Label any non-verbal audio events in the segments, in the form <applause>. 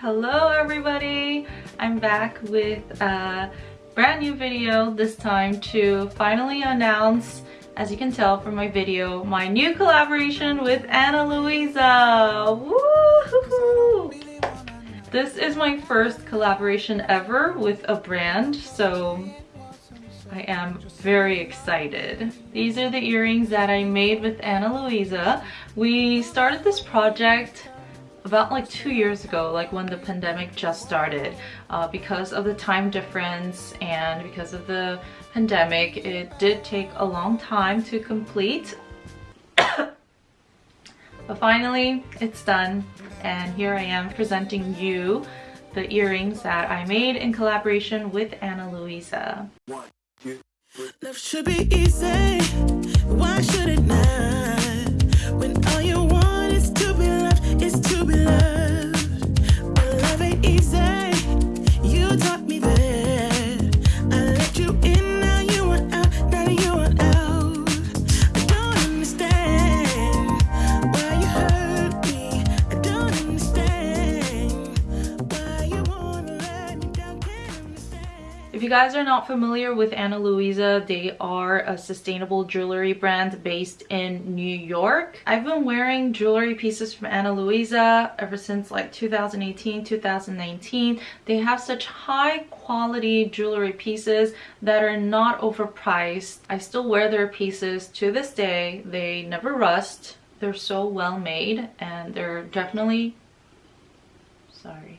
Hello everybody! I'm back with a brand new video this time to finally announce, as you can tell from my video, my new collaboration with Ana Luisa! This is my first collaboration ever with a brand, so I am very excited. These are the earrings that I made with Ana Luisa. We started this project about like two years ago, like when the pandemic just started. Uh, because of the time difference and because of the pandemic, it did take a long time to complete. <coughs> but finally, it's done. And here I am presenting you the earrings that I made in collaboration with Ana Luisa. Love should be easy. Why should it? If you guys are not familiar with Ana Luisa, they are a sustainable jewelry brand based in New York. I've been wearing jewelry pieces from Ana Luisa ever since like 2018, 2019. They have such high quality jewelry pieces that are not overpriced. I still wear their pieces to this day. They never rust. They're so well made and they're definitely, sorry,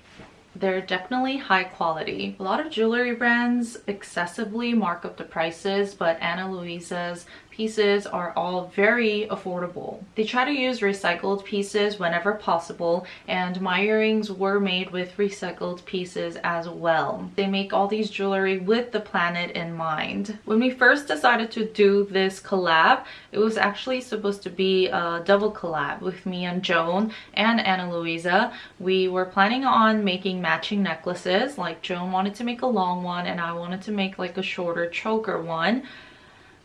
they're definitely high quality. A lot of jewelry brands excessively mark up the prices, but Ana Luisa's pieces are all very affordable. They try to use recycled pieces whenever possible and my earrings were made with recycled pieces as well. They make all these jewelry with the planet in mind. When we first decided to do this collab, it was actually supposed to be a double collab with me and Joan and Ana Luisa. We were planning on making matching necklaces like Joan wanted to make a long one and I wanted to make like a shorter choker one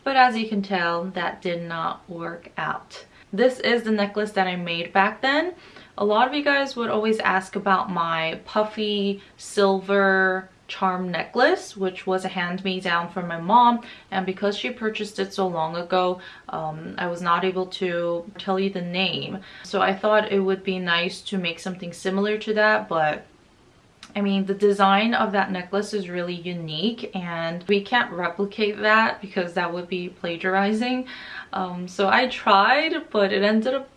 but as you can tell that did not work out. This is the necklace that i made back then. A lot of you guys would always ask about my puffy silver charm necklace which was a hand-me-down from my mom. And because she purchased it so long ago um, I was not able to tell you the name. So I thought it would be nice to make something similar to that but I mean, the design of that necklace is really unique and we can't replicate that because that would be plagiarizing. Um, so I tried, but it ended up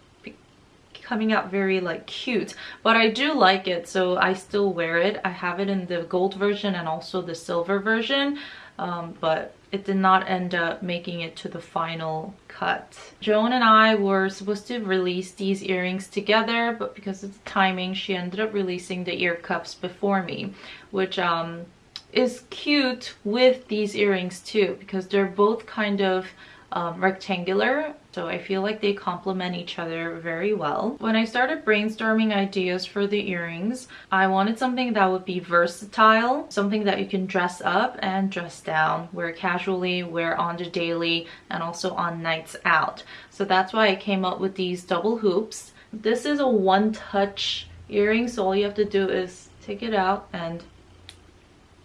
coming out very like cute. But i do like it so i still wear it. I have it in the gold version and also the silver version. Um, but it did not end up making it to the final cut. Joan and I were supposed to release these earrings together, but because of the timing, she ended up releasing the ear cups before me, which um, is cute with these earrings too, because they're both kind of um, rectangular so I feel like they complement each other very well. When I started brainstorming ideas for the earrings, I wanted something that would be versatile, something that you can dress up and dress down, wear casually, wear on the daily, and also on nights out. So that's why I came up with these double hoops. This is a one-touch earring, so all you have to do is take it out and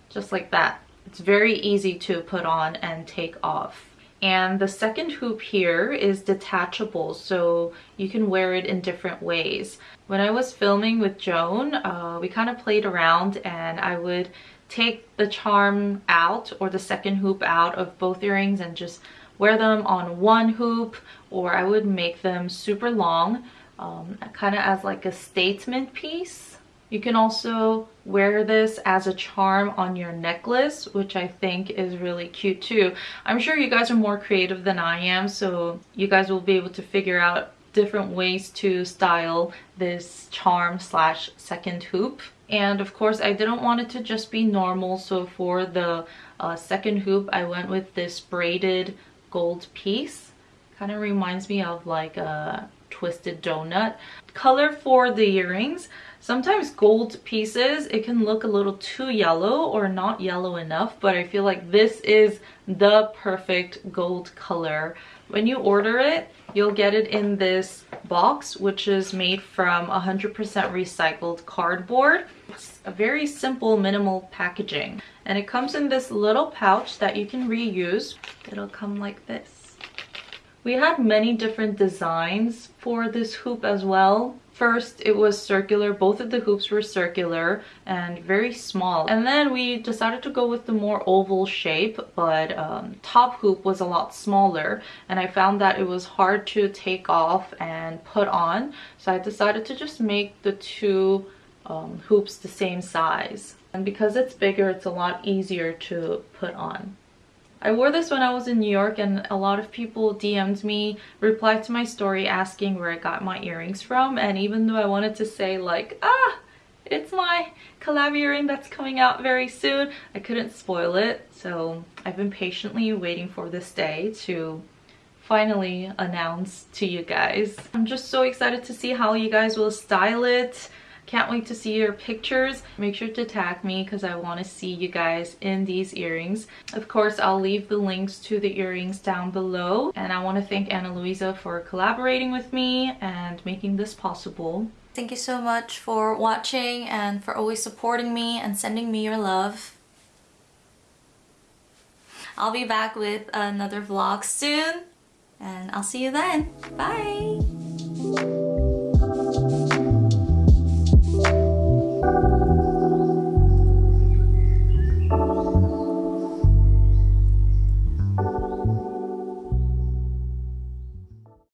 just like that. It's very easy to put on and take off and the second hoop here is detachable so you can wear it in different ways. When i was filming with joan uh, we kind of played around and i would take the charm out or the second hoop out of both earrings and just wear them on one hoop or i would make them super long um, kind of as like a statement piece you can also wear this as a charm on your necklace, which I think is really cute too. I'm sure you guys are more creative than I am, so you guys will be able to figure out different ways to style this charm slash second hoop. And of course, I didn't want it to just be normal, so for the uh, second hoop, I went with this braided gold piece. Kind of reminds me of like a twisted donut. Color for the earrings. Sometimes gold pieces, it can look a little too yellow or not yellow enough, but I feel like this is the perfect gold color. When you order it, you'll get it in this box, which is made from 100% recycled cardboard. It's a very simple minimal packaging and it comes in this little pouch that you can reuse. It'll come like this. We had many different designs for this hoop as well. First, it was circular. Both of the hoops were circular and very small. And then we decided to go with the more oval shape, but um, top hoop was a lot smaller. And I found that it was hard to take off and put on. So I decided to just make the two um, hoops the same size. And because it's bigger, it's a lot easier to put on. I wore this when I was in New York and a lot of people DM'd me, replied to my story asking where I got my earrings from and even though I wanted to say like, ah, it's my collab earring that's coming out very soon, I couldn't spoil it. So I've been patiently waiting for this day to finally announce to you guys. I'm just so excited to see how you guys will style it. Can't wait to see your pictures. Make sure to tag me because I want to see you guys in these earrings. Of course, I'll leave the links to the earrings down below. And I want to thank Ana Luisa for collaborating with me and making this possible. Thank you so much for watching and for always supporting me and sending me your love. I'll be back with another vlog soon and I'll see you then. Bye!